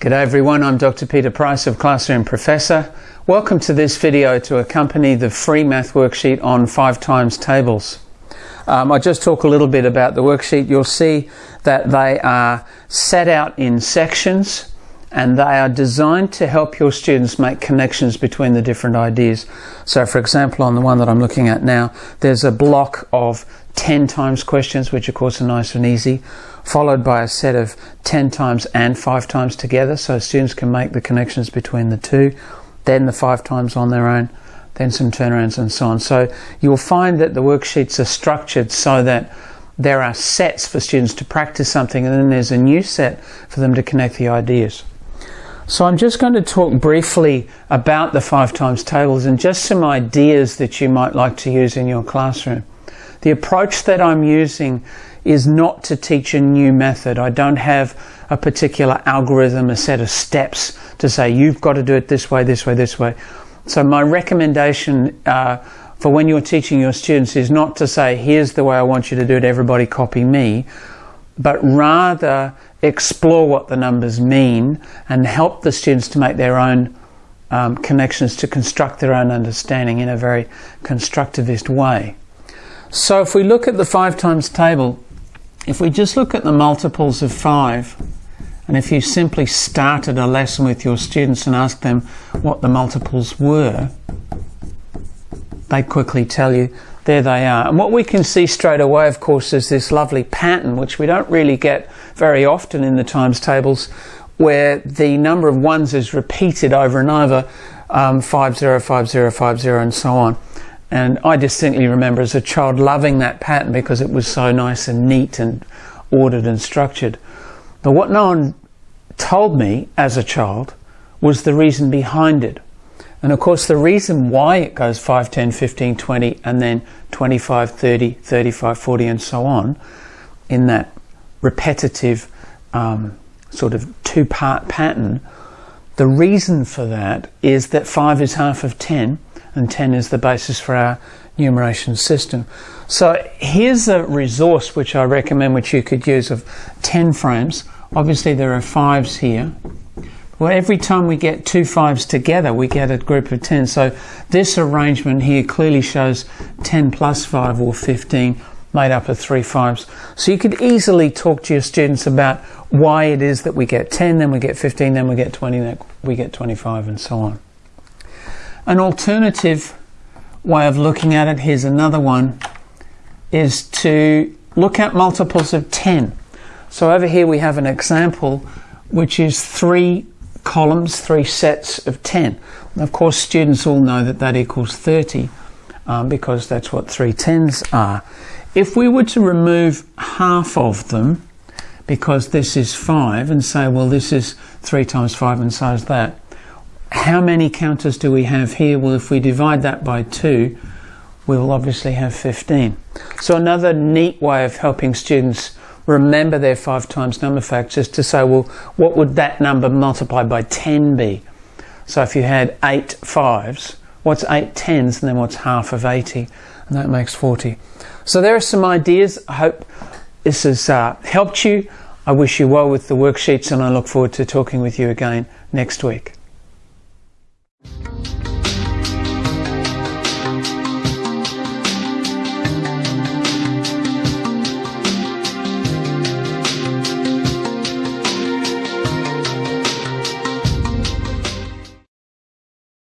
G'day everyone, I'm Dr. Peter Price of Classroom Professor. Welcome to this video to accompany the free math worksheet on 5 times tables. Um, I just talk a little bit about the worksheet. You'll see that they are set out in sections and they are designed to help your students make connections between the different ideas. So for example, on the one that I'm looking at now, there's a block of 10 times questions, which of course are nice and easy followed by a set of 10 times and 5 times together so students can make the connections between the two, then the 5 times on their own, then some turnarounds and so on. So you'll find that the worksheets are structured so that there are sets for students to practice something and then there's a new set for them to connect the ideas. So I'm just going to talk briefly about the five times tables and just some ideas that you might like to use in your classroom. The approach that I'm using is not to teach a new method. I don't have a particular algorithm, a set of steps to say you've got to do it this way, this way, this way. So my recommendation uh, for when you're teaching your students is not to say here's the way I want you to do it, everybody copy me, but rather explore what the numbers mean and help the students to make their own um, connections to construct their own understanding in a very constructivist way. So if we look at the five times table, if we just look at the multiples of 5, and if you simply started a lesson with your students and asked them what the multiples were, they quickly tell you there they are. And what we can see straight away, of course, is this lovely pattern, which we don't really get very often in the times tables, where the number of ones is repeated over and over, um, 505050 and so on. And I distinctly remember as a child loving that pattern because it was so nice and neat and ordered and structured. But what no one told me as a child was the reason behind it. And of course, the reason why it goes 5, 10, 15, 20, and then 25, 30, 35, 40, and so on in that repetitive um, sort of two part pattern, the reason for that is that 5 is half of 10 and 10 is the basis for our numeration system. So here's a resource which I recommend which you could use of 10 frames. Obviously there are fives here. Well, every time we get two fives together, we get a group of 10. So this arrangement here clearly shows 10 plus 5 or 15 made up of three fives. So you could easily talk to your students about why it is that we get 10, then we get 15, then we get 20, then we get 25 and so on. An alternative way of looking at it, here's another one, is to look at multiples of 10. So over here we have an example which is three columns, three sets of 10. And of course students all know that that equals 30 um, because that's what three tens are. If we were to remove half of them, because this is 5, and say, well, this is 3 times 5 and so is that, how many counters do we have here? Well, if we divide that by 2, we will obviously have 15. So another neat way of helping students remember their 5 times number facts is to say, well, what would that number multiplied by 10 be? So if you had 8 fives, what's 8 tens, and then what's half of 80? And that makes 40. So there are some ideas. I hope this has uh, helped you. I wish you well with the worksheets and I look forward to talking with you again next week.